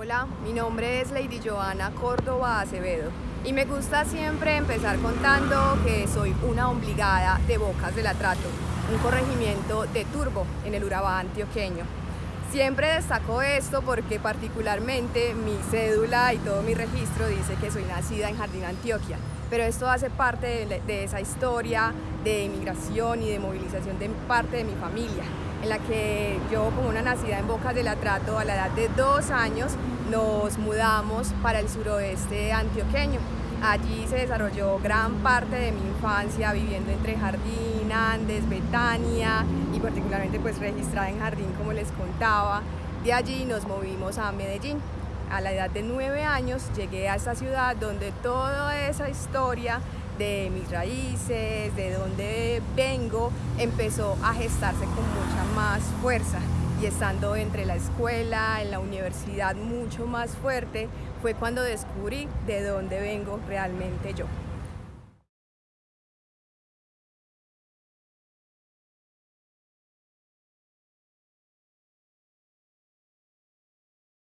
Hola, mi nombre es Lady Joana Córdoba Acevedo y me gusta siempre empezar contando que soy una obligada de Bocas del Atrato, un corregimiento de Turbo en el Urabá antioqueño. Siempre destaco esto porque particularmente mi cédula y todo mi registro dice que soy nacida en Jardín, Antioquia, pero esto hace parte de, de esa historia de inmigración y de movilización de parte de mi familia en la que yo como una nacida en Bocas del Atrato a la edad de dos años nos mudamos para el suroeste antioqueño. Allí se desarrolló gran parte de mi infancia viviendo entre Jardín, Andes, Betania y particularmente pues registrada en Jardín como les contaba. De allí nos movimos a Medellín. A la edad de nueve años llegué a esta ciudad donde toda esa historia de mis raíces, de dónde vengo, empezó a gestarse con mucha más fuerza. Y estando entre la escuela, en la universidad mucho más fuerte, fue cuando descubrí de dónde vengo realmente yo.